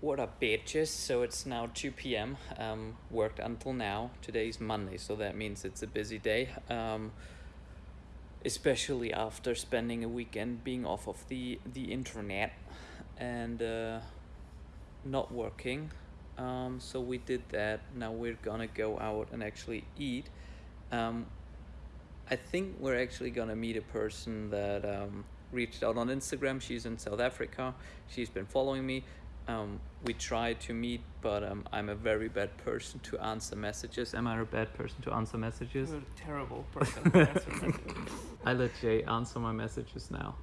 What up, bitches? So it's now 2 p.m. Um, worked until now. Today's Monday, so that means it's a busy day. Um, especially after spending a weekend being off of the the internet and uh, not working. Um, so we did that. Now we're gonna go out and actually eat. Um, I think we're actually gonna meet a person that um, reached out on Instagram. She's in South Africa. She's been following me. Um, we try to meet, but um, I'm a very bad person to answer messages. Am I a bad person to answer messages? You're a terrible person to answer messages. I let Jay answer my messages now.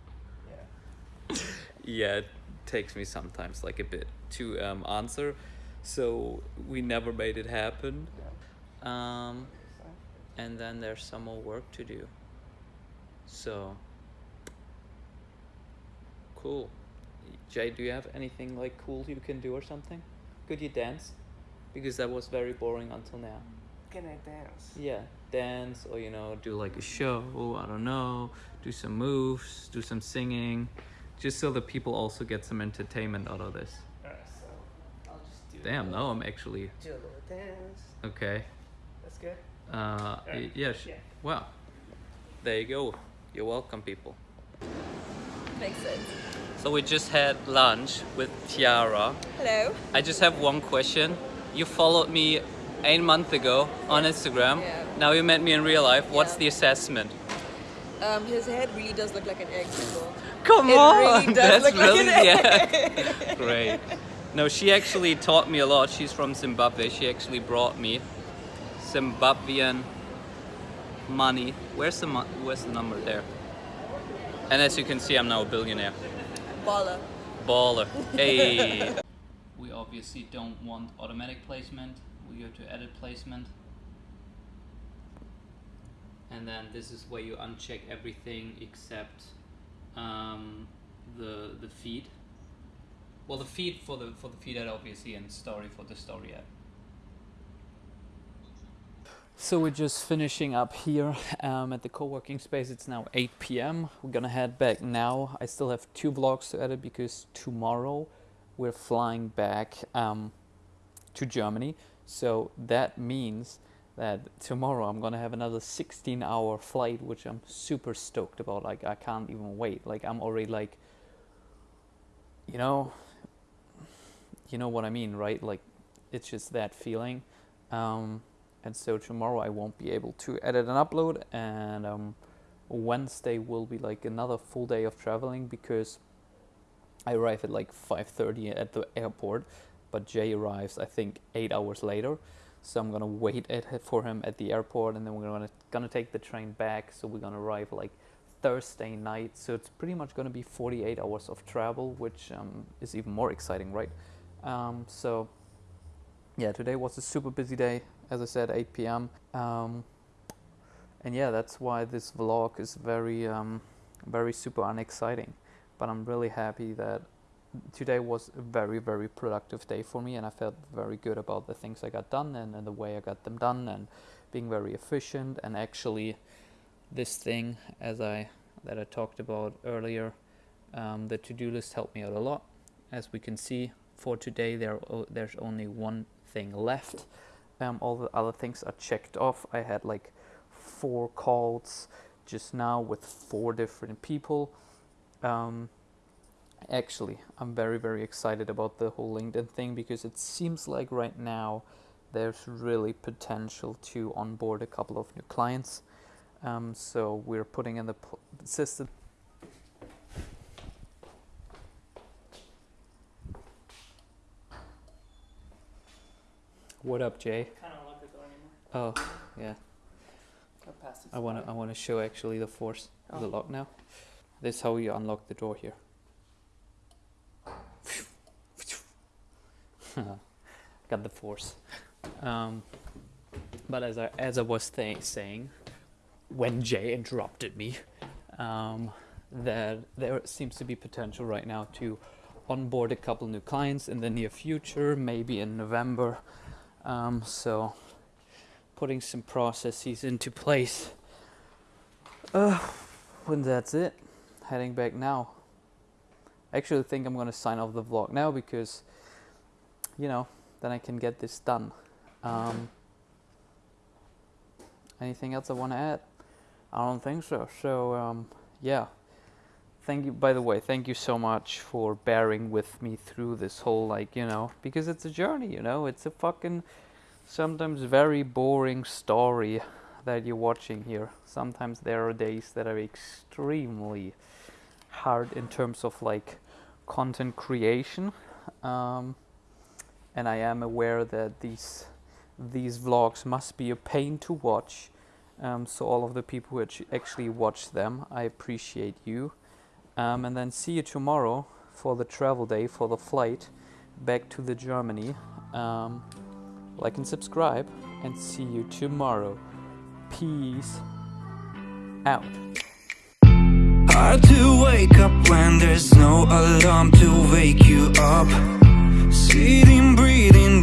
Yeah. Yeah, it takes me sometimes like a bit to um, answer, so we never made it happen. Um, and then there's some more work to do. So cool. Jay, do you have anything like cool you can do or something? Could you dance? Because that was very boring until now. Can I dance? Yeah, dance or you know, do like a show, I don't know, do some moves, do some singing, just so that people also get some entertainment out of this. Alright, so I'll just do Damn, no, I'm actually do a little dance. okay. That's good. Uh, Alright, yeah, yeah. well, there you go. You're welcome, people. Makes sense. So we just had lunch with Tiara. Hello. I just have one question. You followed me eight months ago on Instagram. Yeah. Now you met me in real life. What's Yeah. the assessment? Um, his head really does look like an egg. People. Come It on, really does that's look like really an yeah. Great. No, she actually taught me a lot. She's from Zimbabwe. She actually brought me Zimbabwean money. Where's the where's the number there? And as you can see, I'm now a billionaire. Baller. Baller. Hey. we obviously don't want automatic placement. We go to edit placement. And then this is where you uncheck everything except um, the the feed. Well, the feed for the for the feed ad obviously and story for the story ad. So we're just finishing up here um, at the co-working space. It's now 8 p.m. We're gonna head back now. I still have two vlogs to edit because tomorrow we're flying back um, to Germany. So that means that tomorrow I'm gonna have another 16-hour flight, which I'm super stoked about. Like I can't even wait. Like I'm already like, you know, you know what I mean, right? Like it's just that feeling. Um, and so tomorrow I won't be able to edit and upload. And um, Wednesday will be like another full day of traveling because I arrive at like 5:30 at the airport but Jay arrives I think 8 hours later. So I'm to wait at, for him at the airport and then we're going to take the train back. So we're to arrive like Thursday night. So it's pretty much to be 48 hours of travel which um, is even more exciting right? Um, so yeah, today was a super busy day. As I said, 8 p.m. Um, and yeah, that's why this vlog is very, um, very super unexciting. But I'm really happy that today was a very, very productive day for me, and I felt very good about the things I got done and, and the way I got them done, and being very efficient. And actually, this thing, as I that I talked about earlier, um, the to-do list helped me out a lot. As we can see, for today there there's only one thing left. Um, all the other things are checked off. I had like four calls just now with four different people. Um, actually, I'm very very excited about the whole LinkedIn thing because it seems like right now there's really potential to onboard a couple of new clients. Um, so we're putting in the system. What up, Jay? Kind of look at the door anymore. Oh, yeah. Go past this I I button. wanna show actually the force of the Oh. lock now. This is how you unlock the door here. Got the force. Um, but as I as I was th- saying, when Jay interrupted me, um, that there seems to be potential right now to onboard a couple new clients in the near future, maybe in November. Um, so putting some processes into place. Uh, when that's it, heading back now. I actually think I'm gonna sign off the vlog now because you know, then I can get this done. Um, anything else I want to add? I don't think so. So um, yeah, thank you. By the way, thank you so much for bearing with me through this whole like you know because it's a journey. You know, it's a fucking sometimes very boring story that you're watching here. Sometimes there are days that are extremely hard in terms of like content creation. Um, and I am aware that these these vlogs must be a pain to watch. Um, so all of the people who actually watch them, I appreciate you. Um, and then see you tomorrow for the travel day for the flight back to the Germany. Um, like and subscribe, and see you tomorrow. Peace out. Hard to wake up when there's no alarm to wake you up Sitting, breathing,